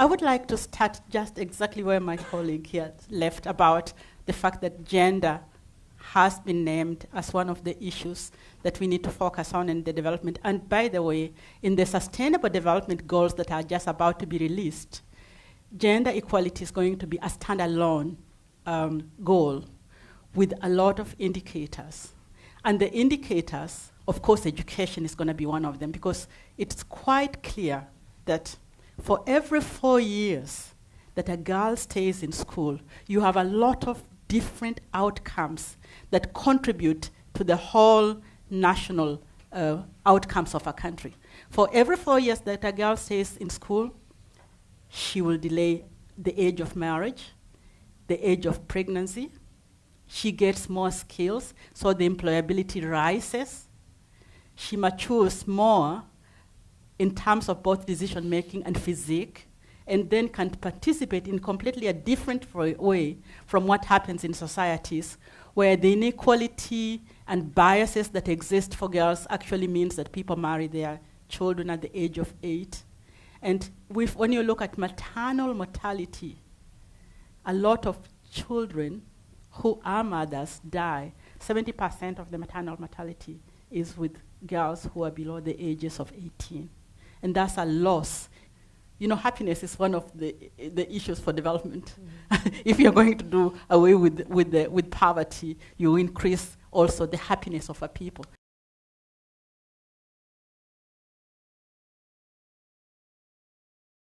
I would like to start just exactly where my colleague here left about the fact that gender has been named as one of the issues that we need to focus on in the development. And by the way, in the sustainable development goals that are just about to be released, gender equality is going to be a standalone um, goal with a lot of indicators. And the indicators, of course, education is going to be one of them because it's quite clear that for every four years that a girl stays in school, you have a lot of different outcomes that contribute to the whole national uh, outcomes of a country. For every four years that a girl stays in school, she will delay the age of marriage, the age of pregnancy. She gets more skills, so the employability rises. She matures more in terms of both decision making and physique, and then can participate in completely a different way from what happens in societies where the inequality and biases that exist for girls actually means that people marry their children at the age of eight. And when you look at maternal mortality, a lot of children who are mothers die. 70% of the maternal mortality is with girls who are below the ages of 18. And that's a loss. You know, happiness is one of the, the issues for development. Mm. if you're going to do away with, with, the, with poverty, you increase also the happiness of a people.